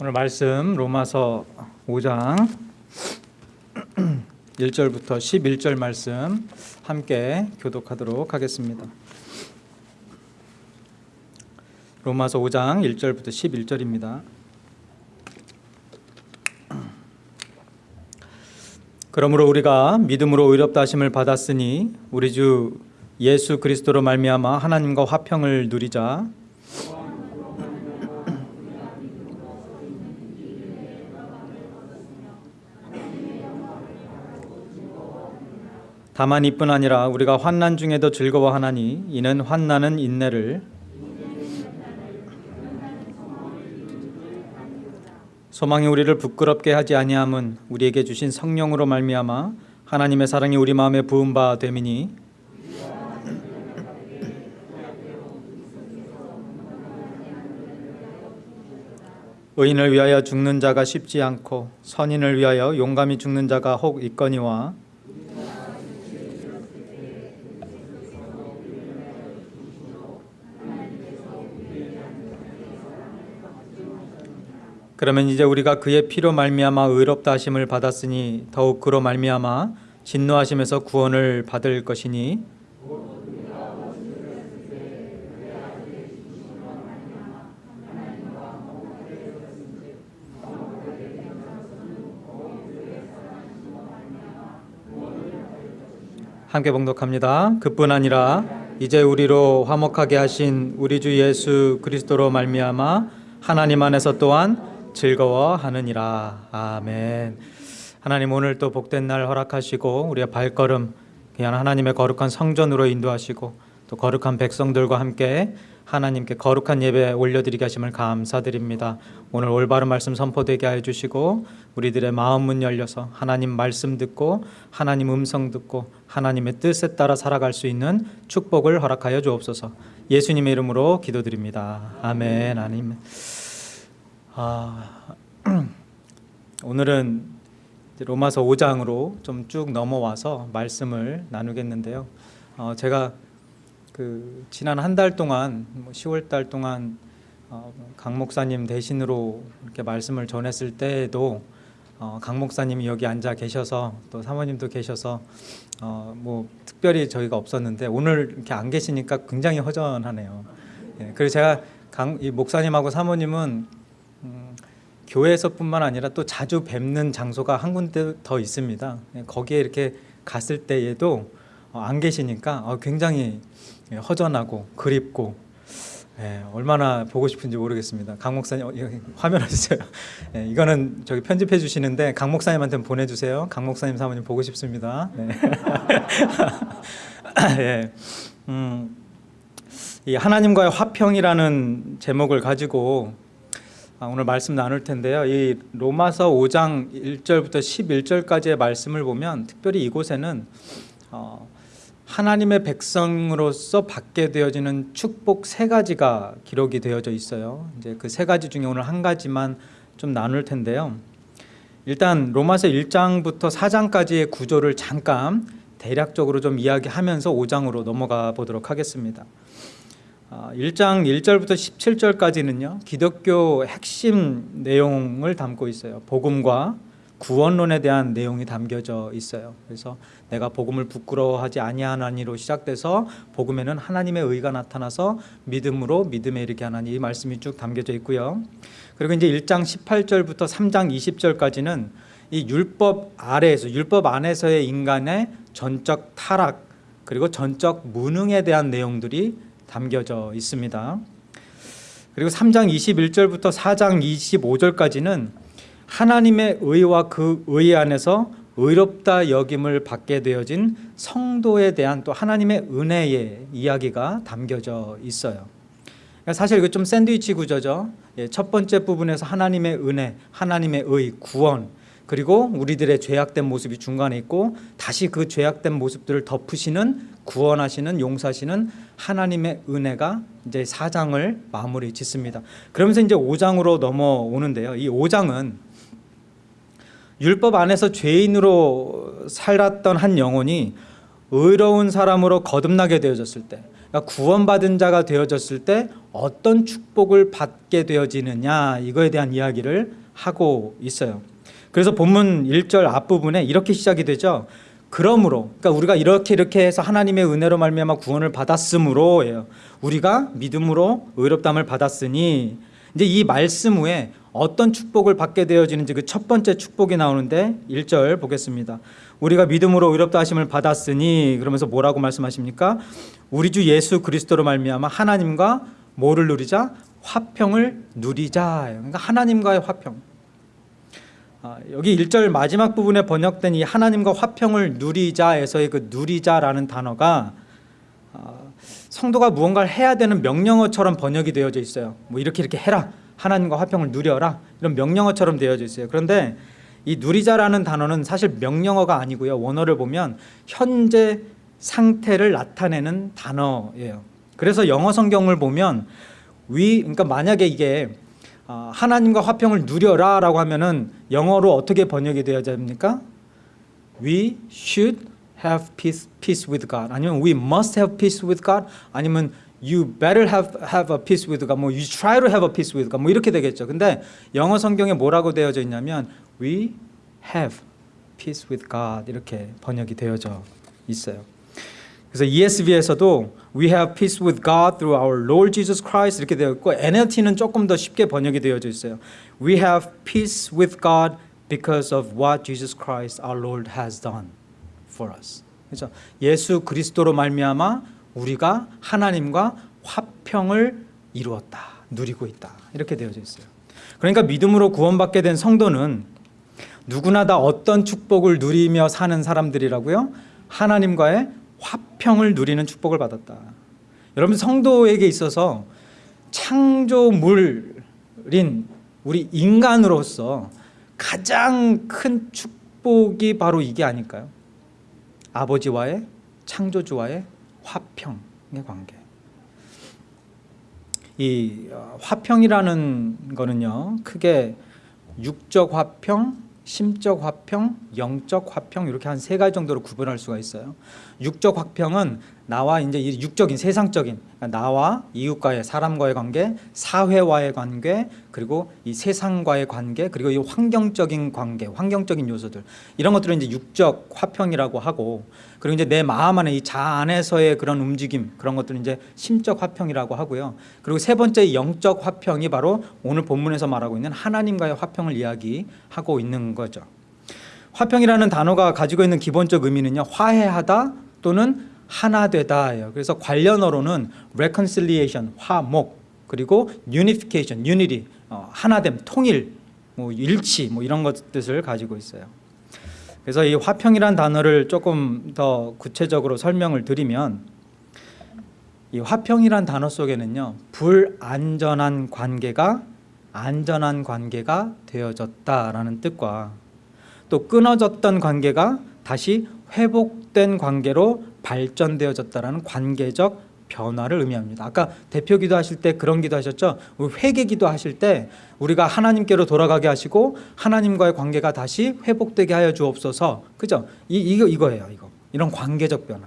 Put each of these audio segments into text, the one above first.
오늘 말씀 로마서 5장 1절부터 11절 말씀 함께 교독하도록 하겠습니다. 로마서 5장 1절부터 11절입니다. 그러므로 우리가 믿음으로 의롭다 하심을 받았으니 우리 주 예수 그리스도로 말미암아 하나님과 화평을 누리자 다만 이뿐 아니라 우리가 환난 중에도 즐거워하나니 이는 환난은 인내를 소망이 우리를 부끄럽게 하지 아니함은 우리에게 주신 성령으로 말미암아 하나님의 사랑이 우리 마음에 부은 바 됨이니 의인을 위하여 죽는 자가 쉽지 않고 선인을 위하여 용감히 죽는 자가 혹 있거니와 그러면 이제 우리가 그의 피로 말미암아 의롭다 하심을 받았으니 더욱 그로 말미암아 진노하심에서 구원을 받을 것이니 함께 봉독합니다. 그뿐 아니라 이제 우리로 화목하게 하신 우리 주 예수 그리스도로 말미암아 하나님 안에서 또한 즐거워하느니라. 아멘. 하나님 오늘 또 복된 날 허락하시고 우리의 발걸음 그냥 하나님의 거룩한 성전으로 인도하시고 또 거룩한 백성들과 함께 하나님께 거룩한 예배 올려드리게 하심을 감사드립니다. 오늘 올바른 말씀 선포되게 하여 주시고 우리들의 마음 문 열려서 하나님 말씀 듣고 하나님 음성 듣고 하나님의 뜻에 따라 살아갈 수 있는 축복을 허락하여 주옵소서. 예수님의 이름으로 기도드립니다. 아멘. 아멘. 아, 오늘은 로마서 5장으로 좀 쭉 넘어와서 말씀을 나누겠는데요. 어, 제가 그 지난 한 달 동안 뭐 10월 달 동안 어, 강 목사님 대신으로 이렇게 말씀을 전했을 때에도 어, 강 목사님이 여기 앉아 계셔서 또 사모님도 계셔서 어, 뭐 특별히 저희가 없었는데 오늘 이렇게 안 계시니까 굉장히 허전하네요. 예, 그래서 제가 강, 이 목사님하고 사모님은 음, 교회에서뿐만 아니라 또 자주 뵙는 장소가 한 군데 더 있습니다. 예, 거기에 이렇게 갔을 때에도 어, 안 계시니까 어, 굉장히 예, 허전하고 그립고 예, 얼마나 보고 싶은지 모르겠습니다. 강 목사님 어, 이거 화면 해주세요. 예, 이거는 저기 편집해 주시는데 강 목사님한테 보내주세요. 강 목사님 사모님 보고 싶습니다. 네. 예, 음, 이 하나님과의 화평이라는 제목을 가지고 아, 오늘 말씀 나눌 텐데요. 이 로마서 5장 1절부터 11절까지의 말씀을 보면 특별히 이곳에는 어, 하나님의 백성으로서 받게 되어지는 축복 세 가지가 기록이 되어져 있어요. 이제 그 세 가지 중에 오늘 한 가지만 좀 나눌 텐데요. 일단 로마서 1장부터 4장까지의 구조를 잠깐 대략적으로 좀 이야기하면서 5장으로 넘어가 보도록 하겠습니다. 1장 1절부터 17절까지는요. 기독교 핵심 내용을 담고 있어요. 복음과 구원론에 대한 내용이 담겨져 있어요. 그래서 내가 복음을 부끄러워하지 아니하나니로 시작돼서 복음에는 하나님의 의가 나타나서 믿음으로 믿음에 이르게 하나니 이 말씀이 쭉 담겨져 있고요. 그리고 이제 1장 18절부터 3장 20절까지는 이 율법 아래에서 율법 안에서의 인간의 전적 타락 그리고 전적 무능에 대한 내용들이 담겨져 있습니다. 그리고 3장 21절부터 4장 25절까지는 하나님의 의와 그 의 안에서 의롭다 여김을 받게 되어진 성도에 대한 또 하나님의 은혜의 이야기가 담겨져 있어요. 그러니까 사실 이거 좀 샌드위치 구조죠. 예, 첫 번째 부분에서 하나님의 은혜, 하나님의 의, 구원, 그리고 우리들의 죄악된 모습이 중간에 있고 다시 그 죄악된 모습들을 덮으시는 구원하시는 용서하시는 하나님의 은혜가 이제 4장을 마무리 짓습니다. 그러면서 이제 5장으로 넘어오는데요. 이 5장은 율법 안에서 죄인으로 살았던 한 영혼이 의로운 사람으로 거듭나게 되어졌을 때 그러니까 구원받은 자가 되어졌을 때 어떤 축복을 받게 되어지느냐 이거에 대한 이야기를 하고 있어요. 그래서 본문 1절 앞부분에 이렇게 시작이 되죠. 그러므로 그러니까 우리가 이렇게 이렇게 해서 하나님의 은혜로 말미암아 구원을 받았으므로예요. 우리가 믿음으로 의롭담을 받았으니 이제 이 말씀 후에 어떤 축복을 받게 되어지는지 그 첫 번째 축복이 나오는데 1절 보겠습니다. 우리가 믿음으로 의롭다 하심을 받았으니 그러면서 뭐라고 말씀하십니까? 우리 주 예수 그리스도로 말미암아 하나님과 뭐를 누리자? 화평을 누리자. 그러니까 하나님과의 화평. 아, 여기 1절 마지막 부분에 번역된 이 하나님과 화평을 누리자에서의 그 누리자라는 단어가 아, 성도가 무언가를 해야 되는 명령어처럼 번역이 되어져 있어요. 뭐 이렇게 이렇게 해라. 하나님과 화평을 누려라. 이런 명령어처럼 되어져 있어요. 그런데 이 누리자라는 단어는 사실 명령어가 아니고요. 원어를 보면 현재 상태를 나타내는 단어예요. 그래서 영어 성경을 보면 위 그러니까 만약에 이게 아, 하나님과 화평을 누려라 라고 하면은 영어로 어떻게 번역이 되어야 됩니까? We should have peace, peace with God. 아니면 we must have peace with God. 아니면 you better have have a peace with God. 뭐 you try to have a peace with God. 뭐 이렇게 되겠죠. 근데 영어 성경에 뭐라고 되어져 있냐면 we have peace with God 이렇게 번역이 되어져 있어요. 그래서 ESV에서도 We have peace with God through our Lord Jesus Christ 이렇게 되어 있고 NLT는 조금 더 쉽게 번역이 되어져 있어요. We have peace with God because of what Jesus Christ our Lord has done for us. 그렇죠? 예수 그리스도로 말미암아 우리가 하나님과 화평을 이루었다, 누리고 있다 이렇게 되어져 있어요. 그러니까 믿음으로 구원받게 된 성도는 누구나 다 어떤 축복을 누리며 사는 사람들이라고요? 하나님과의 화평을 누리는 축복을 받았다. 여러분 성도에게 있어서 창조물인 우리 인간으로서 가장 큰 축복이 바로 이게 아닐까요? 아버지와의 창조주와의 화평의 관계. 이 어, 화평이라는 거는요, 크게 육적 화평, 심적 화평, 영적 화평 이렇게 한 세 가지 정도로 구분할 수가 있어요. 육적 화평은 나와 이제 이 육적인 세상적인 그러니까 나와 이웃과의 사람과의 관계, 사회와의 관계, 그리고 이 세상과의 관계, 그리고 이 환경적인 관계, 환경적인 요소들 이런 것들을 이제 육적 화평이라고 하고 그리고 이제 내 마음 안에 이 자 안에서의 그런 움직임 그런 것들은 이제 심적 화평이라고 하고요. 그리고 세 번째 영적 화평이 바로 오늘 본문에서 말하고 있는 하나님과의 화평을 이야기하고 있는 거죠. 화평이라는 단어가 가지고 있는 기본적 의미는요. 화해하다 또는 하나 되다예요. 그래서 관련어로는 reconciliation, 화목, 그리고 unification, unity, 어, 하나됨, 통일, 뭐 일치, 뭐 이런 것 뜻을 가지고 있어요. 그래서 이 화평이란 단어를 조금 더 구체적으로 설명을 드리면 이 화평이란 단어 속에는요 불안전한 관계가 안전한 관계가 되어졌다라는 뜻과 또 끊어졌던 관계가 다시 회복된 관계로 발전되어졌다라는 관계적 변화를 의미합니다. 아까 대표 기도하실 때 그런 기도하셨죠. 회개 기도하실 때 우리가 하나님께로 돌아가게 하시고 하나님과의 관계가 다시 회복되게 하여 주옵소서. 그죠? 이 이거 이거예요. 이거 이런 관계적 변화.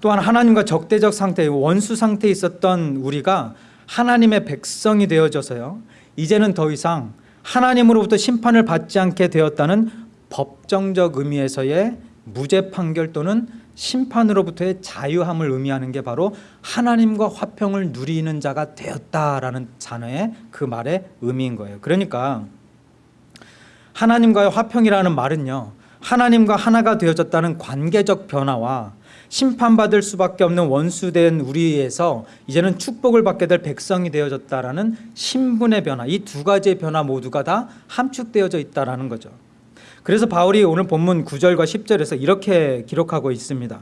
또한 하나님과 적대적 상태, 원수 상태에 있었던 우리가 하나님의 백성이 되어져서요. 이제는 더 이상 하나님으로부터 심판을 받지 않게 되었다는 법정적 의미에서의 무죄 판결 또는 심판으로부터의 자유함을 의미하는 게 바로 하나님과 화평을 누리는 자가 되었다라는 단어의 그 말의 의미인 거예요. 그러니까 하나님과의 화평이라는 말은요. 하나님과 하나가 되어졌다는 관계적 변화와 심판받을 수밖에 없는 원수된 우리에서 이제는 축복을 받게 될 백성이 되어졌다라는 신분의 변화 이 두 가지의 변화 모두가 다 함축되어져 있다라는 거죠. 그래서 바울이 오늘 본문 9절과 10절에서 이렇게 기록하고 있습니다.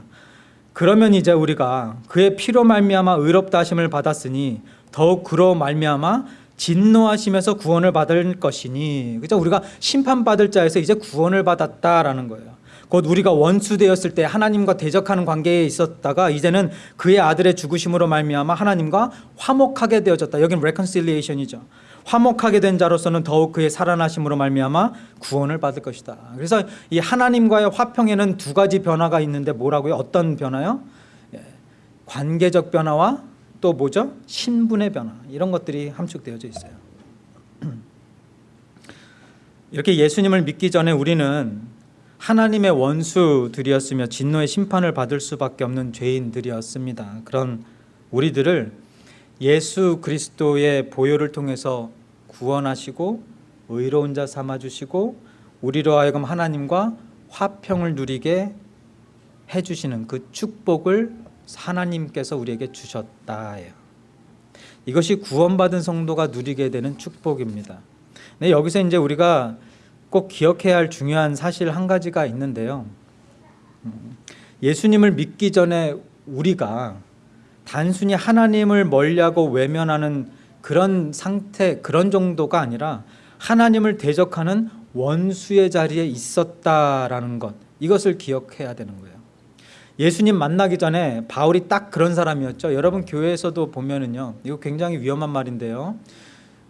그러면 이제 우리가 그의 피로 말미암아 의롭다 하심을 받았으니 더욱 그로 말미암아 진노하시면서 구원을 받을 것이니 그죠 우리가 심판받을 자에서 이제 구원을 받았다라는 거예요. 곧 우리가 원수 되었을 때 하나님과 대적하는 관계에 있었다가 이제는 그의 아들의 죽으심으로 말미암아 하나님과 화목하게 되어졌다. 여기는 reconciliation이죠. 화목하게 된 자로서는 더욱 그의 살아나심으로 말미암아 구원을 받을 것이다. 그래서 이 하나님과의 화평에는 두 가지 변화가 있는데 뭐라고요? 어떤 변화요? 예. 관계적 변화와 또 뭐죠? 신분의 변화 이런 것들이 함축되어져 있어요. 이렇게 예수님을 믿기 전에 우리는 하나님의 원수들이었으며 진노의 심판을 받을 수밖에 없는 죄인들이었습니다. 그런 우리들을 예수 그리스도의 보혈을 통해서 구원하시고 의로운 자 삼아 주시고 우리로 하여금 하나님과 화평을 누리게 해 주시는 그 축복을 하나님께서 우리에게 주셨다예요. 이것이 구원받은 성도가 누리게 되는 축복입니다. 네, 여기서 이제 우리가 꼭 기억해야 할 중요한 사실 한 가지가 있는데요. 음, 예수님을 믿기 전에 우리가 단순히 하나님을 멀리하고 외면하는 그런 상태, 그런 정도가 아니라 하나님을 대적하는 원수의 자리에 있었다라는 것, 이것을 기억해야 되는 거예요. 예수님 만나기 전에 바울이 딱 그런 사람이었죠. 여러분 교회에서도 보면은요. 이거 굉장히 위험한 말인데요.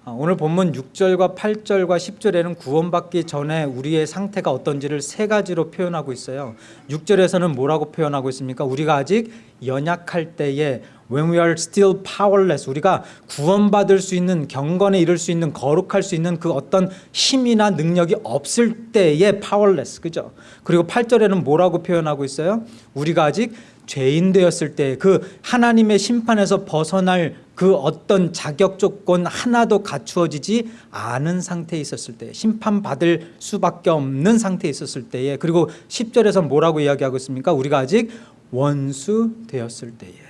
아, 오늘 본문 6절과 8절과 10절에는 구원받기 전에 우리의 상태가 어떤지를 세 가지로 표현하고 있어요. 6절에서는 뭐라고 표현하고 있습니까? 우리가 아직 연약할 때에 when we are still powerless 우리가 구원받을 수 있는 경건에 이를 수 있는 거룩할 수 있는 그 어떤 힘이나 능력이 없을 때의 powerless 그죠? 그리고 8절에는 뭐라고 표현하고 있어요? 우리가 아직 죄인 되었을 때 그 하나님의 심판에서 벗어날 그 어떤 자격 조건 하나도 갖추어지지 않은 상태에 있었을 때 심판받을 수밖에 없는 상태에 있었을 때에 그리고 10절에서 뭐라고 이야기하고 있습니까? 우리가 아직 원수 되었을 때에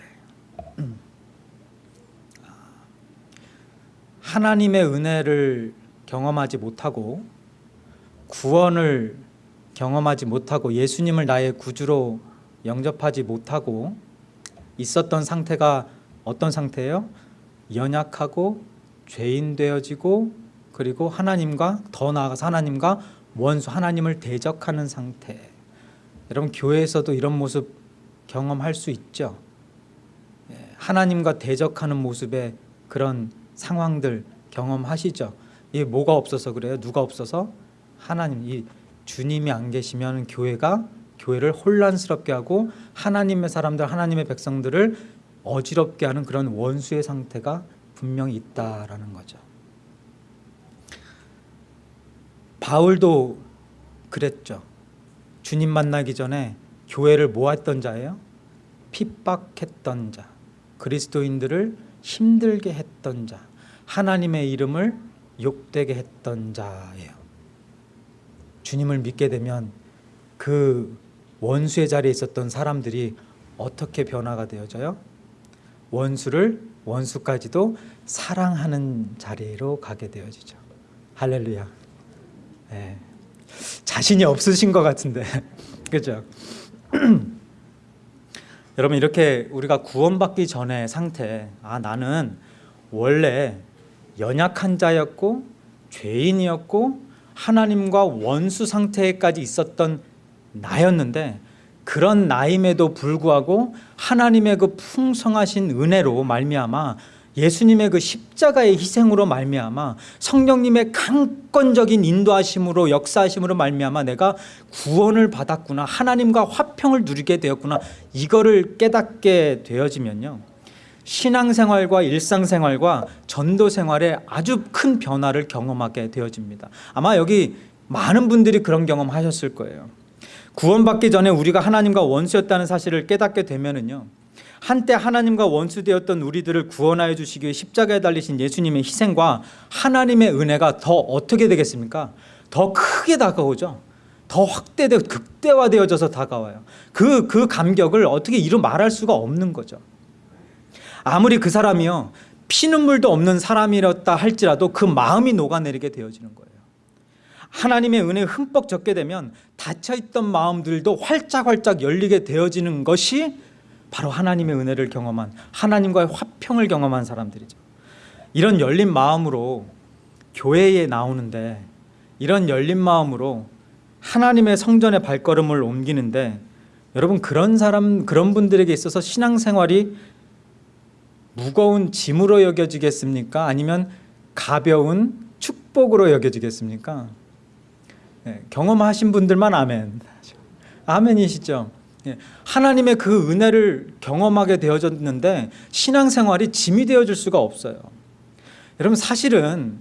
하나님의 은혜를 경험하지 못하고 구원을 경험하지 못하고 예수님을 나의 구주로 영접하지 못하고 있었던 상태가 어떤 상태예요? 연약하고 죄인 되어지고 그리고 하나님과 더 나아가서 하나님과 원수 하나님을 대적하는 상태. 여러분 교회에서도 이런 모습 경험할 수 있죠. 예, 하나님과 대적하는 모습의 그런 상황들 경험하시죠. 이게 뭐가 없어서 그래요? 누가 없어서? 하나님 이 주님이 안 계시면 교회가 교회를 혼란스럽게 하고 하나님의 사람들 하나님의 백성들을 어지럽게 하는 그런 원수의 상태가 분명히 있다라는 거죠. 바울도 그랬죠. 주님 만나기 전에 교회를 모았던 자예요. 핍박했던 자, 그리스도인들을 힘들게 했던 자, 하나님의 이름을 욕되게 했던 자예요. 주님을 믿게 되면 그 원수의 자리에 있었던 사람들이 어떻게 변화가 되어져요? 원수를 원수까지도 사랑하는 자리로 가게 되어지죠. 할렐루야. 네. 자신이 없으신 것 같은데, 그죠? 여러분 이렇게 우리가 구원받기 전의 상태, 아 나는 원래 연약한 자였고 죄인이었고 하나님과 원수 상태까지 있었던 나였는데 그런 나임에도 불구하고 하나님의 그 풍성하신 은혜로 말미암아 예수님의 그 십자가의 희생으로 말미암아 성령님의 강권적인 인도하심으로 역사하심으로 말미암아 내가 구원을 받았구나 하나님과 화평을 누리게 되었구나 이거를 깨닫게 되어지면요 신앙생활과 일상생활과 전도생활에 아주 큰 변화를 경험하게 되어집니다 아마 여기 많은 분들이 그런 경험하셨을 거예요 구원받기 전에 우리가 하나님과 원수였다는 사실을 깨닫게 되면은요. 한때 하나님과 원수되었던 우리들을 구원하여 주시기 위해 십자가에 달리신 예수님의 희생과 하나님의 은혜가 더 어떻게 되겠습니까? 더 크게 다가오죠. 더 확대되어 극대화되어져서 다가와요. 그, 그 감격을 어떻게 이루 말할 수가 없는 거죠. 아무리 그 사람이요. 피눈물도 없는 사람이었다 할지라도 그 마음이 녹아내리게 되어지는 거예요. 하나님의 은혜 흠뻑 젖게 되면 닫혀있던 마음들도 활짝활짝 열리게 되어지는 것이 바로 하나님의 은혜를 경험한 하나님과의 화평을 경험한 사람들이죠 이런 열린 마음으로 교회에 나오는데 이런 열린 마음으로 하나님의 성전의 발걸음을 옮기는데 여러분 그런 사람 그런 분들에게 있어서 신앙생활이 무거운 짐으로 여겨지겠습니까? 아니면 가벼운 축복으로 여겨지겠습니까? 네, 경험하신 분들만 아멘. 아멘이시죠? 예, 하나님의 그 은혜를 경험하게 되어졌는데 신앙생활이 짐이 되어질 수가 없어요. 여러분 사실은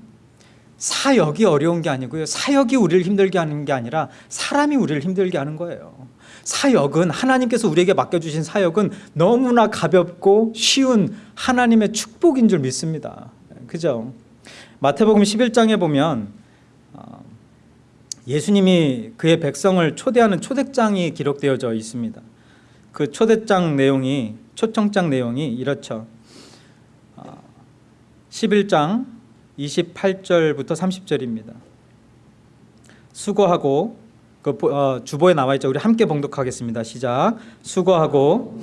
사역이 어려운 게 아니고요. 사역이 우리를 힘들게 하는 게 아니라 사람이 우리를 힘들게 하는 거예요. 사역은 하나님께서 우리에게 맡겨주신 사역은 너무나 가볍고 쉬운 하나님의 축복인 줄 믿습니다. 그죠? 마태복음 11장에 보면 어, 예수님이 그의 백성을 초대하는 초대장이 기록되어져 있습니다. 그 초대장 내용이 초청장 내용이 이렇죠. 어, 11장 28절부터 30절입니다. 수고하고 그 어, 주보에 나와 있죠. 우리 함께 봉독하겠습니다. 시작. 수고하고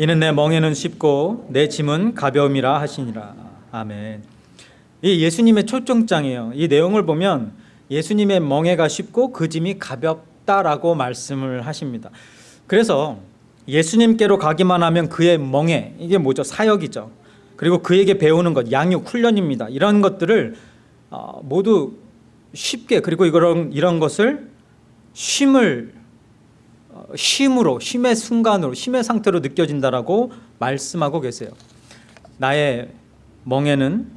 이는 내 멍에는 쉽고 내 짐은 가벼움이라 하시니라. 아멘. 이 예수님의 초청장이에요. 이 내용을 보면 예수님의 멍에가 쉽고 그 짐이 가볍다라고 말씀을 하십니다. 그래서 예수님께로 가기만 하면 그의 멍에 이게 뭐죠? 사역이죠. 그리고 그에게 배우는 것, 양육, 훈련입니다. 이런 것들을 어, 모두 쉽게 그리고 이런 이런 것을 쉼을 어, 쉼으로 쉼의 순간으로 쉼의 상태로 느껴진다라고 말씀하고 계세요. 나의 멍에는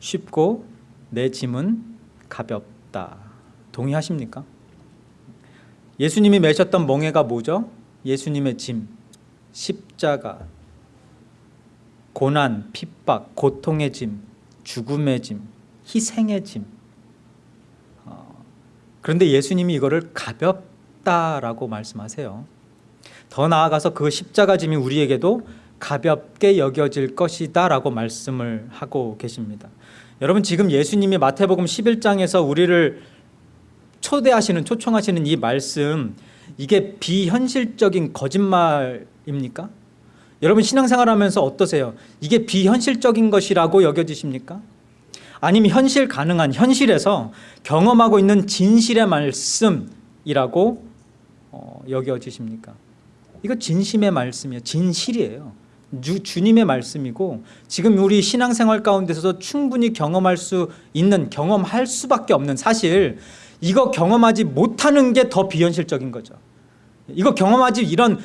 쉽고 내 짐은 가볍다. 동의하십니까? 예수님이 매셨던 멍에가 뭐죠? 예수님의 짐, 십자가, 고난, 핍박, 고통의 짐, 죽음의 짐, 희생의 짐. 어, 그런데 예수님이 이거를 가볍 다라고 말씀하세요. 더 나아가서 그 십자가 짐이 우리에게도 가볍게 여겨질 것이다 라고 말씀을 하고 계십니다. 여러분 지금 예수님이 마태복음 11장에서 우리를 초대하시는 초청하시는 이 말씀 이게 비현실적인 거짓말입니까? 여러분 신앙생활 하면서 어떠세요? 이게 비현실적인 것이라고 여겨지십니까? 아니면 현실 가능한 현실에서 경험하고 있는 진실의 말씀이라고 어, 여겨지십니까? 이거 진심의 말씀이에요. 진실이에요. 주, 주님의 말씀이고 지금 우리 신앙생활 가운데서도 충분히 경험할 수 있는 경험할 수밖에 없는 사실 이거 경험하지 못하는 게 더 비현실적인 거죠. 이거 경험하지 이런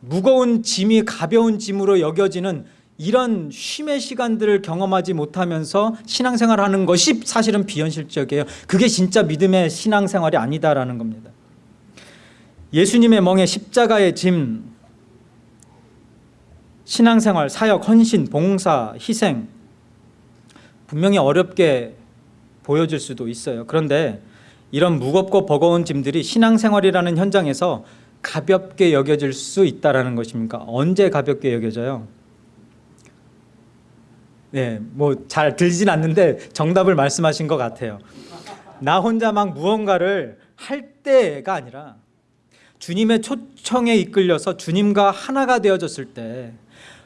무거운 짐이 가벼운 짐으로 여겨지는 이런 쉼의 시간들을 경험하지 못하면서 신앙생활 하는 것이 사실은 비현실적이에요. 그게 진짜 믿음의 신앙생활이 아니다라는 겁니다. 예수님의 멍에 십자가의 짐, 신앙생활, 사역, 헌신, 봉사, 희생 분명히 어렵게 보여질 수도 있어요. 그런데 이런 무겁고 버거운 짐들이 신앙생활이라는 현장에서 가볍게 여겨질 수 있다라는 것입니까? 언제 가볍게 여겨져요? 네, 뭐 잘 들리진 않는데 정답을 말씀하신 것 같아요. 나 혼자 막 무언가를 할 때가 아니라 주님의 초청에 이끌려서 주님과 하나가 되어졌을 때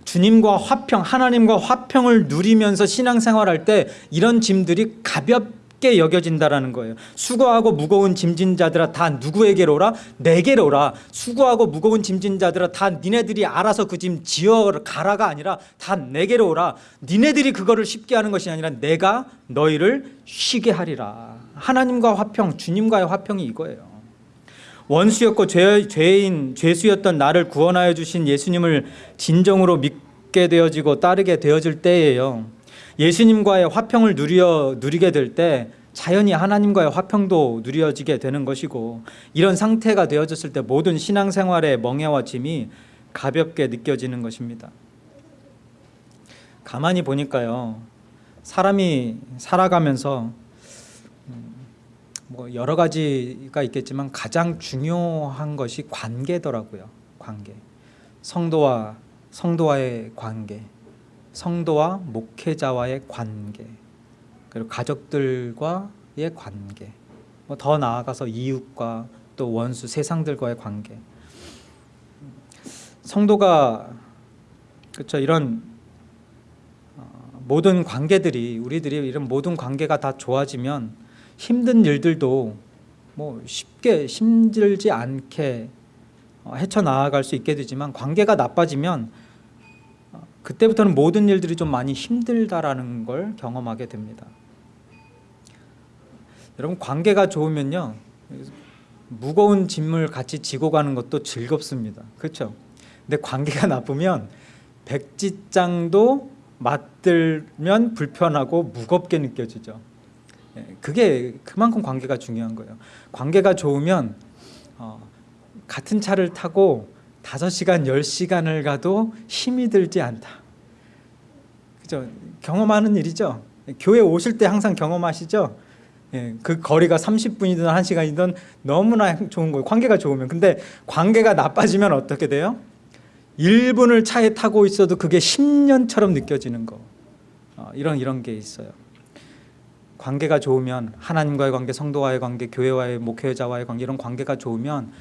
주님과 화평, 하나님과 화평을 누리면서 신앙생활할 때 이런 짐들이 가볍게 여겨진다라는 거예요. 수고하고 무거운 짐진 자들아 다 누구에게로 오라? 내게로 오라. 수고하고 무거운 짐진 자들아 다 니네들이 알아서 그 짐 지어 가라가 아니라 다 내게로 오라. 니네들이 그거를 쉽게 하는 것이 아니라 내가 너희를 쉬게 하리라. 하나님과 화평, 주님과의 화평이 이거예요. 원수였고 죄, 죄인 죄수였던 나를 구원하여 주신 예수님을 진정으로 믿게 되어지고 따르게 되어질 때예요. 예수님과의 화평을 누려 누리게 될 때 자연히 하나님과의 화평도 누려지게 되는 것이고 이런 상태가 되어졌을 때 모든 신앙생활의 멍해와 짐이 가볍게 느껴지는 것입니다. 가만히 보니까요. 사람이 살아가면서 뭐 여러 가지가 있겠지만 가장 중요한 것이 관계더라고요. 관계. 성도와 성도와의 관계, 성도와 목회자와의 관계, 그리고 가족들과의 관계, 뭐 더 나아가서 이웃과 또 원수 세상들과의 관계. 성도가 그렇죠 이런 어, 모든 관계들이 우리들이 이런 모든 관계가 다 좋아지면 힘든 일들도 뭐 쉽게 힘들지 않게 어, 헤쳐나갈 수 있게 되지만 관계가 나빠지면 어, 그때부터는 모든 일들이 좀 많이 힘들다라는 걸 경험하게 됩니다. 여러분 관계가 좋으면요 무거운 짐을 같이 지고 가는 것도 즐겁습니다. 그렇죠? 근데 관계가 나쁘면 백지장도 맞들면 불편하고 무겁게 느껴지죠. 예, 그게 그만큼 관계가 중요한 거예요. 관계가 좋으면 어, 같은 차를 타고 5시간, 10시간을 가도 힘이 들지 않다. 그죠? 경험하는 일이죠. 교회 오실 때 항상 경험하시죠? 예, 그 거리가 30분이든 1시간이든 너무나 좋은 거예요. 관계가 좋으면. 근데 관계가 나빠지면 어떻게 돼요? 1분을 차에 타고 있어도 그게 10년처럼 느껴지는 거. 어, 이런 이런 게 있어요. 관계가 좋으면 하나님과의 관계, 성도와의 관계, 교회와의 목회자와의 관계 이런 관계가 좋으면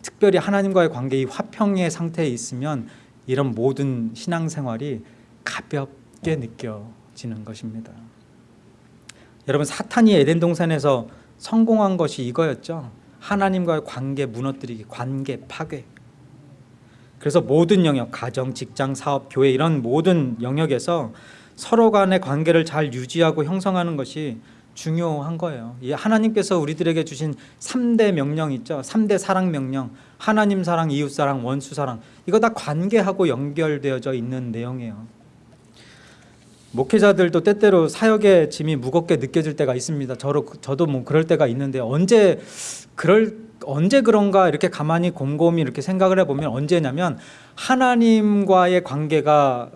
특별히 하나님과의 관계 이 화평의 상태에 있으면 이런 모든 신앙생활이 가볍게 느껴지는 것입니다. 여러분 사탄이 에덴 동산에서 성공한 것이 이거였죠. 하나님과의 관계 무너뜨리기, 관계 파괴. 그래서 모든 영역, 가정, 직장, 사업, 교회 이런 모든 영역에서 서로 간의 관계를 잘 유지하고 형성하는 것이 중요한 거예요. 이 하나님께서 우리들에게 주신 3대 명령 있죠. 3대 사랑 명령. 하나님 사랑, 이웃 사랑, 원수 사랑. 이거 다 관계하고 연결되어져 있는 내용이에요. 목회자들도 때때로 사역의 짐이 무겁게 느껴질 때가 있습니다. 저도 저도 뭐 그럴 때가 있는데 언제 그럴 언제 그런가 이렇게 가만히 곰곰이 이렇게 생각을 해보면 언제냐면 하나님과의 관계가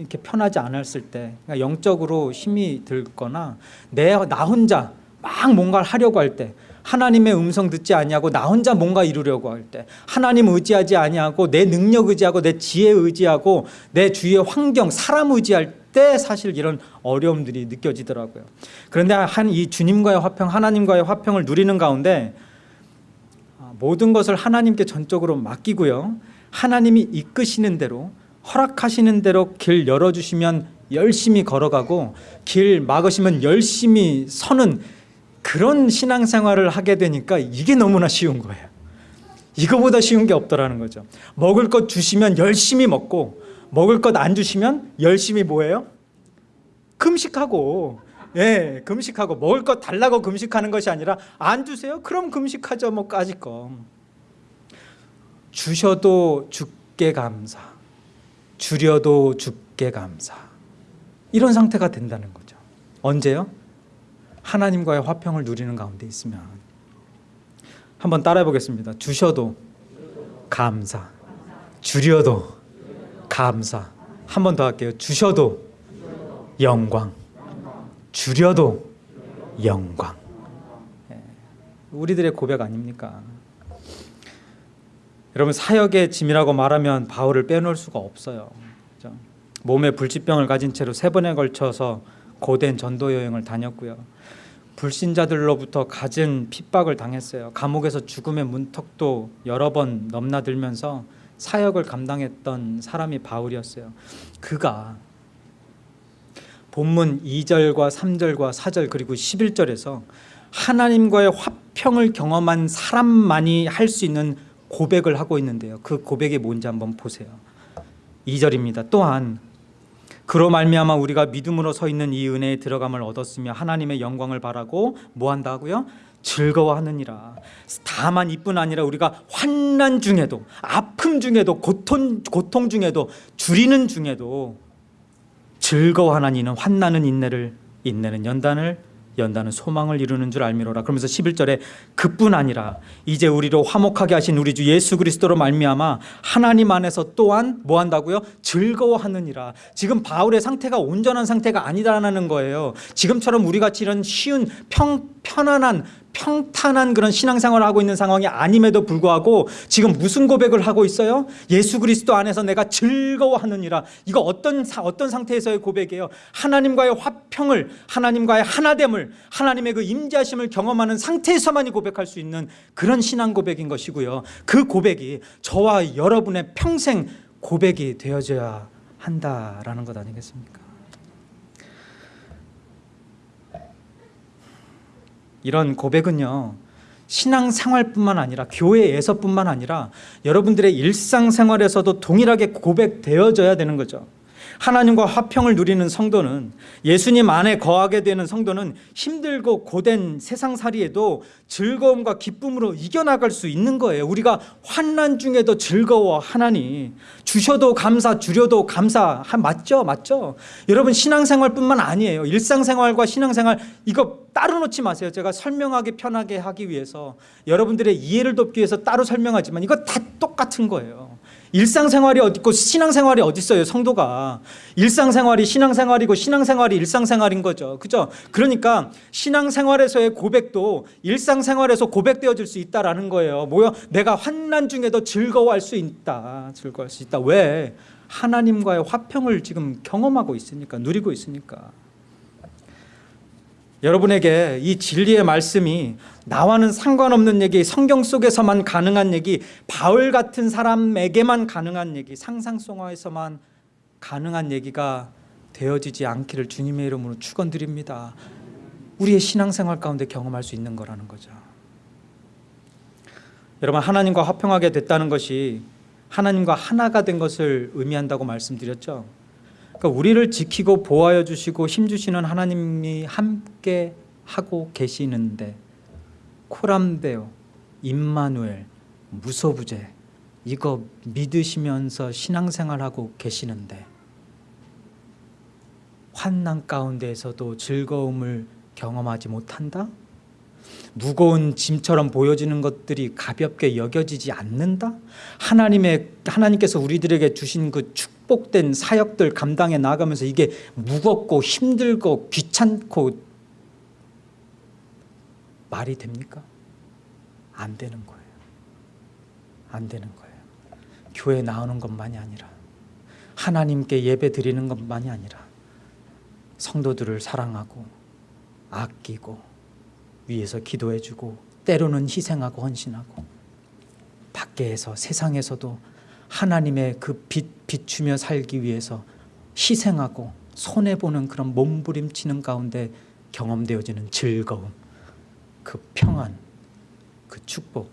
이렇게 편하지 않았을 때 그러니까 영적으로 힘이 들거나 내 나 혼자 막 뭔가를 하려고 할 때 하나님의 음성 듣지 아니하고 나 혼자 뭔가 이루려고 할 때 하나님 의지하지 아니하고 내 능력 의지하고 내 지혜 의지하고 내 주위의 환경 사람 의지할 때 사실 이런 어려움들이 느껴지더라고요. 그런데 한 이 주님과의 화평 하나님과의 화평을 누리는 가운데 모든 것을 하나님께 전적으로 맡기고요. 하나님이 이끄시는 대로 허락하시는 대로 길 열어주시면 열심히 걸어가고 길 막으시면 열심히 서는 그런 신앙생활을 하게 되니까 이게 너무나 쉬운 거예요. 이거보다 쉬운 게 없더라는 거죠. 먹을 것 주시면 열심히 먹고 먹을 것 안 주시면 열심히 뭐예요? 금식하고 예, 금식하고 먹을 것 달라고 금식하는 것이 아니라 안 주세요? 그럼 금식하죠. 뭐 까짓 거. 주셔도 죽게 감사. 줄여도 죽게 감사. 이런 상태가 된다는 거죠. 언제요? 하나님과의 화평을 누리는 가운데 있으면 한번 따라해 보겠습니다. 주셔도 감사. 줄여도 감사. 한 번 더 할게요. 주셔도 영광. 줄여도 영광. 예, 우리들의 고백 아닙니까? 여러분 사역의 짐이라고 말하면 바울을 빼놓을 수가 없어요. 그렇죠? 몸에 불치병을 가진 채로 세 번에 걸쳐서 고된 전도 여행을 다녔고요. 불신자들로부터 갖은 핍박을 당했어요. 감옥에서 죽음의 문턱도 여러 번 넘나들면서 사역을 감당했던 사람이 바울이었어요. 그가 본문 2절과 3절과 4절 그리고 11절에서 하나님과의 화평을 경험한 사람만이 할 수 있는 고백을 하고 있는데요. 그 고백이 뭔지 한번 보세요. 2절입니다. 또한 그로 말미암아 우리가 믿음으로 서 있는 이 은혜에 들어감을 얻었으며 하나님의 영광을 바라고 뭐 한다고요? 즐거워하느니라. 다만 이뿐 아니라 우리가 환난 중에도 아픔 중에도 고통 고통 중에도 줄이는 중에도 즐거워하는 이는 환나는 인내를 인내는 연단을 연단은 소망을 이루는 줄 알미로라. 그러면서 11절에 그뿐 아니라 이제 우리로 화목하게 하신 우리 주 예수 그리스도로 말미암아 하나님 안에서 또한 뭐 한다고요? 즐거워하느니라. 지금 바울의 상태가 온전한 상태가 아니다라는 거예요. 지금처럼 우리 같이 이런 쉬운 평 편안한 평탄한 그런 신앙생활을 하고 있는 상황이 아님에도 불구하고 지금 무슨 고백을 하고 있어요? 예수 그리스도 안에서 내가 즐거워하느니라. 이거 어떤 어떤 상태에서의 고백이에요? 하나님과의 화평을 하나님과의 하나됨을 하나님의 그 임재하심을 경험하는 상태에서만이 고백할 수 있는 그런 신앙 고백인 것이고요. 그 고백이 저와 여러분의 평생 고백이 되어져야 한다라는 것 아니겠습니까? 이런 고백은요 신앙생활뿐만 아니라 교회에서뿐만 아니라 여러분들의 일상생활에서도 동일하게 고백되어져야 되는 거죠. 하나님과 화평을 누리는 성도는 예수님 안에 거하게 되는 성도는 힘들고 고된 세상살이에도 즐거움과 기쁨으로 이겨나갈 수 있는 거예요. 우리가 환난 중에도 즐거워 하나니 주셔도 감사 주려도 감사 하- 맞죠? 맞죠? 여러분 신앙생활뿐만 아니에요. 일상생활과 신앙생활 이거 따로 놓지 마세요. 제가 설명하기 편하게 하기 위해서 여러분들의 이해를 돕기 위해서 따로 설명하지만 이거 다 똑같은 거예요. 일상생활이 어디 있고 신앙생활이 어디 있어요 성도가. 일상생활이 신앙생활이고 신앙생활이 일상생활인 거죠. 그죠? 그러니까 신앙생활에서의 고백도 일상생활에서 고백되어질 수 있다라는 거예요. 뭐요? 내가 환난 중에도 즐거워할 수 있다. 즐거워할 수 있다. 왜? 하나님과의 화평을 지금 경험하고 있으니까 누리고 있으니까 여러분에게 이 진리의 말씀이 나와는 상관없는 얘기, 성경 속에서만 가능한 얘기, 바울 같은 사람에게만 가능한 얘기, 상상 속에서만 가능한 얘기가 되어지지 않기를 주님의 이름으로 축원드립니다. 우리의 신앙생활 가운데 경험할 수 있는 거라는 거죠. 여러분 하나님과 화평하게 됐다는 것이 하나님과 하나가 된 것을 의미한다고 말씀드렸죠. 그러니까 우리를 지키고 보호하여 주시고 힘 주시는 하나님이 함께 하고 계시는데 코람데오, 임마누엘, 무소부재 이거 믿으시면서 신앙생활하고 계시는데 환난 가운데에서도 즐거움을 경험하지 못한다? 무거운 짐처럼 보여지는 것들이 가볍게 여겨지지 않는다? 하나님의 하나님께서 우리들에게 주신 그 축 복된 사역들 감당해 나가면서 이게 무겁고 힘들고 귀찮고 말이 됩니까? 안 되는 거예요. 안 되는 거예요. 교회 나오는 것만이 아니라 하나님께 예배 드리는 것만이 아니라 성도들을 사랑하고 아끼고 위에서 기도해주고 때로는 희생하고 헌신하고 밖에서 세상에서도 하나님의 그 빛 비추며 살기 위해서 희생하고 손해 보는 그런 몸부림치는 가운데 경험되어지는 즐거움, 그 평안, 그 축복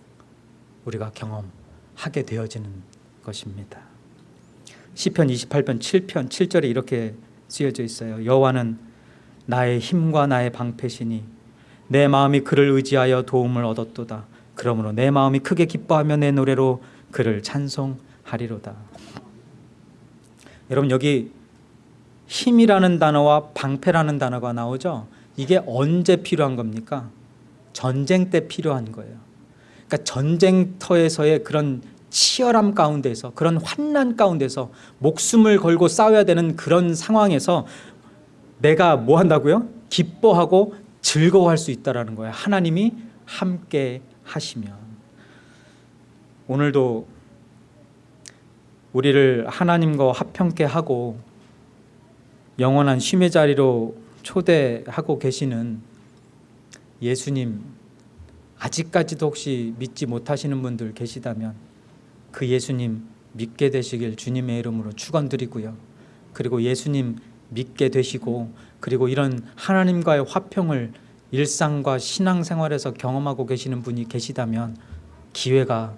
우리가 경험하게 되어지는 것입니다. 시편 28편 7편 7절에 이렇게 쓰여져 있어요. 여호와는 나의 힘과 나의 방패시니 내 마음이 그를 의지하여 도움을 얻었도다. 그러므로 내 마음이 크게 기뻐하며 내 노래로 그를 찬송 하리로다. 여러분 여기 힘이라는 단어와 방패라는 단어가 나오죠. 이게 언제 필요한 겁니까? 전쟁 때 필요한 거예요. 그러니까 전쟁터에서의 그런 치열함 가운데서 그런 환난 가운데서 목숨을 걸고 싸워야 되는 그런 상황에서 내가 뭐 한다고요? 기뻐하고 즐거워할 수 있다라는 거예요. 하나님이 함께 하시면 오늘도 우리를 하나님과 화평케 하고 영원한 쉼의 자리로 초대하고 계시는 예수님 아직까지도 혹시 믿지 못하시는 분들 계시다면 그 예수님 믿게 되시길 주님의 이름으로 축원드리고요. 그리고 예수님 믿게 되시고 그리고 이런 하나님과의 화평을 일상과 신앙생활에서 경험하고 계시는 분이 계시다면 기회가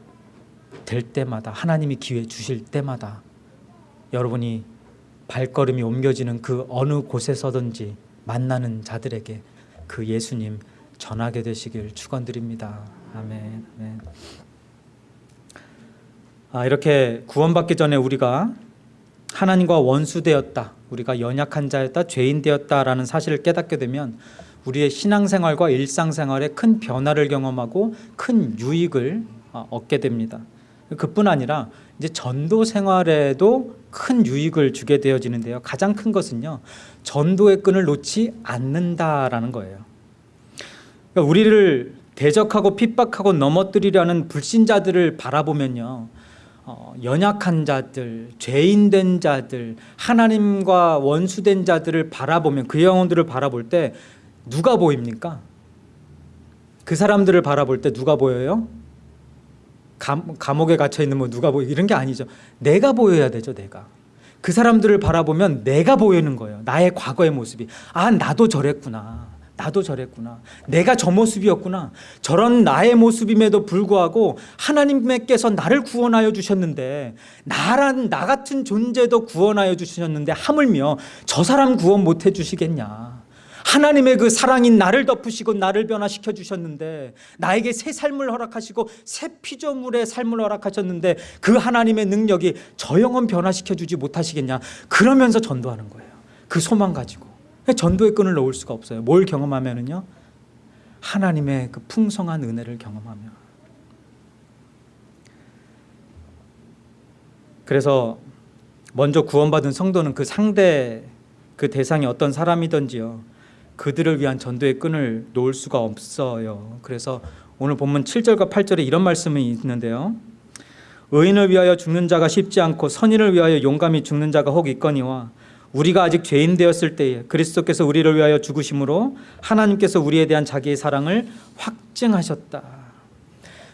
될 때마다 하나님이 기회 주실 때마다 여러분이 발걸음이 옮겨지는 그 어느 곳에서든지 만나는 자들에게 그 예수님 전하게 되시길 축원드립니다. 아멘. 아멘. 아, 이렇게 구원받기 전에 우리가 하나님과 원수되었다. 우리가 연약한 자였다, 죄인 되었다라는 사실을 깨닫게 되면 우리의 신앙생활과 일상생활에 큰 변화를 경험하고 큰 유익을 어, 얻게 됩니다. 그뿐 아니라 이제 전도 생활에도 큰 유익을 주게 되어지는데요. 가장 큰 것은요. 전도의 끈을 놓지 않는다라는 거예요. 그러니까 우리를 대적하고 핍박하고 넘어뜨리려는 불신자들을 바라보면요. 어, 연약한 자들, 죄인된 자들, 하나님과 원수된 자들을 바라보면 그 영혼들을 바라볼 때 누가 보입니까? 그 사람들을 바라볼 때 누가 보여요? 감, 감옥에 갇혀 있는 뭐 누가 보여 이런 게 아니죠. 내가 보여야 되죠, 내가. 그 사람들을 바라보면 내가 보이는 거예요. 나의 과거의 모습이. 아, 나도 저랬구나. 나도 저랬구나. 내가 저 모습이었구나. 저런 나의 모습임에도 불구하고 하나님께서 나를 구원하여 주셨는데 나란 나 같은 존재도 구원하여 주셨는데 하물며 저 사람 구원 못 해 주시겠냐. 하나님의 그 사랑인 나를 덮으시고 나를 변화시켜 주셨는데 나에게 새 삶을 허락하시고 새 피조물의 삶을 허락하셨는데 그 하나님의 능력이 저 영혼 변화시켜 주지 못하시겠냐. 그러면서 전도하는 거예요. 그 소망 가지고. 전도의 끈을 놓을 수가 없어요. 뭘 경험하면은요? 하나님의 그 풍성한 은혜를 경험하며. 그래서 먼저 구원받은 성도는 그 상대 그 대상이 어떤 사람이든지요. 그들을 위한 전도의 끈을 놓을 수가 없어요. 그래서 오늘 본문 7절과 8절에 이런 말씀이 있는데요. 의인을 위하여 죽는 자가 쉽지 않고 선인을 위하여 용감히 죽는 자가 혹 있거니와 우리가 아직 죄인 되었을 때에 그리스도께서 우리를 위하여 죽으심으로 하나님께서 우리에 대한 자기의 사랑을 확증하셨다.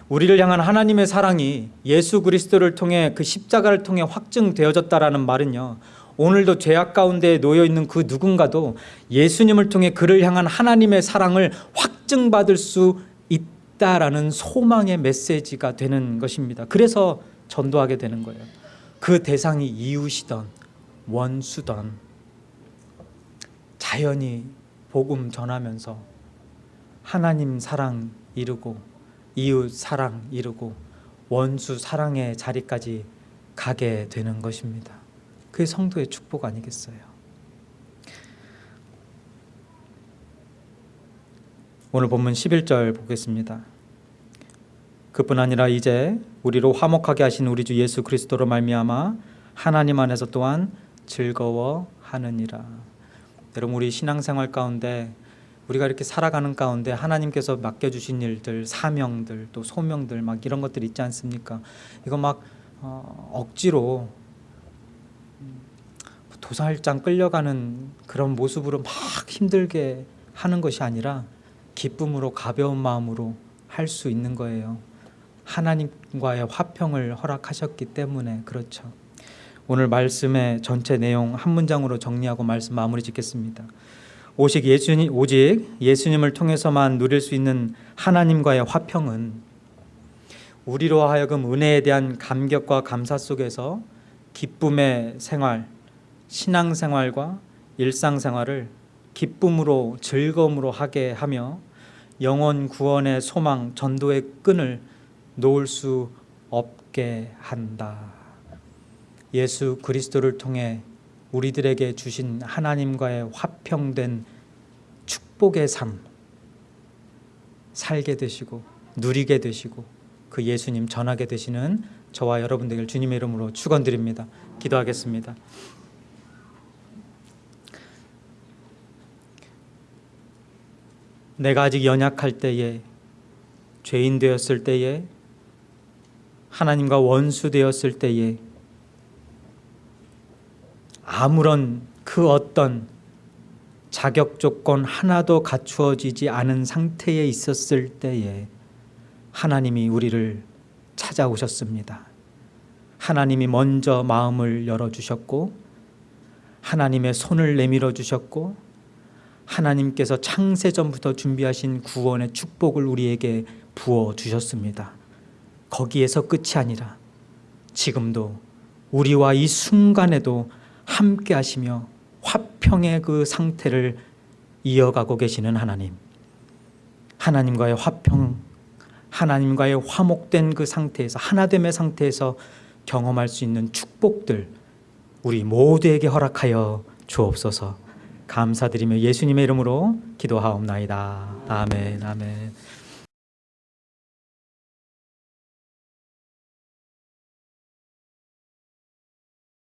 우리를 향한 하나님의 사랑이 예수 그리스도를 통해 그 십자가를 통해 확증되어졌다라는 말은요. 오늘도 죄악 가운데 놓여 있는 그 누군가도 예수님을 통해 그를 향한 하나님의 사랑을 확증받을 수 있다라는 소망의 메시지가 되는 것입니다. 그래서 전도하게 되는 거예요. 그 대상이 이웃이던 원수던 자연히 복음 전하면서 하나님 사랑 이루고 이웃 사랑 이루고 원수 사랑의 자리까지 가게 되는 것입니다. 그게 성도의 축복 아니겠어요? 오늘 본문 11절 보겠습니다. 그뿐 아니라 이제 우리로 화목하게 하신 우리 주 예수 그리스도로 말미암아 하나님 안에서 또한 즐거워하느니라. 여러분 우리 신앙생활 가운데 우리가 이렇게 살아가는 가운데 하나님께서 맡겨주신 일들, 사명들, 또 소명들 막 이런 것들 있지 않습니까? 이거 막 어, 억지로 도살장 끌려가는 그런 모습으로 막 힘들게 하는 것이 아니라 기쁨으로 가벼운 마음으로 할 수 있는 거예요. 하나님과의 화평을 허락하셨기 때문에 그렇죠. 오늘 말씀의 전체 내용 한 문장으로 정리하고 말씀 마무리 짓겠습니다. 오직 예수님 오직 예수님을 통해서만 누릴 수 있는 하나님과의 화평은 우리로 하여금 은혜에 대한 감격과 감사 속에서 기쁨의 생활, 신앙생활과 일상생활을 기쁨으로 즐거움으로 하게 하며 영원 구원의 소망, 전도의 끈을 놓을 수 없게 한다. 예수 그리스도를 통해 우리들에게 주신 하나님과의 화평된 축복의 삶 살게 되시고 누리게 되시고 그 예수님 전하게 되시는 저와 여러분들 주님의 이름으로 축원드립니다. 기도하겠습니다. 내가 아직 연약할 때에 죄인 되었을 때에 하나님과 원수 되었을 때에 아무런 그 어떤 자격 조건 하나도 갖추어지지 않은 상태에 있었을 때에 하나님이 우리를 찾아오셨습니다. 하나님이 먼저 마음을 열어주셨고 하나님의 손을 내밀어 주셨고 하나님께서 창세전부터 준비하신 구원의 축복을 우리에게 부어 주셨습니다. 거기에서 끝이 아니라 지금도 우리와 이 순간에도 함께 하시며 화평의 그 상태를 이어가고 계시는 하나님 하나님과의 화평 하나님과의 화목된 그 상태에서 하나됨의 상태에서 경험할 수 있는 축복들 우리 모두에게 허락하여 주옵소서 감사드리며 예수님의 이름으로 기도하옵나이다. 아멘 아멘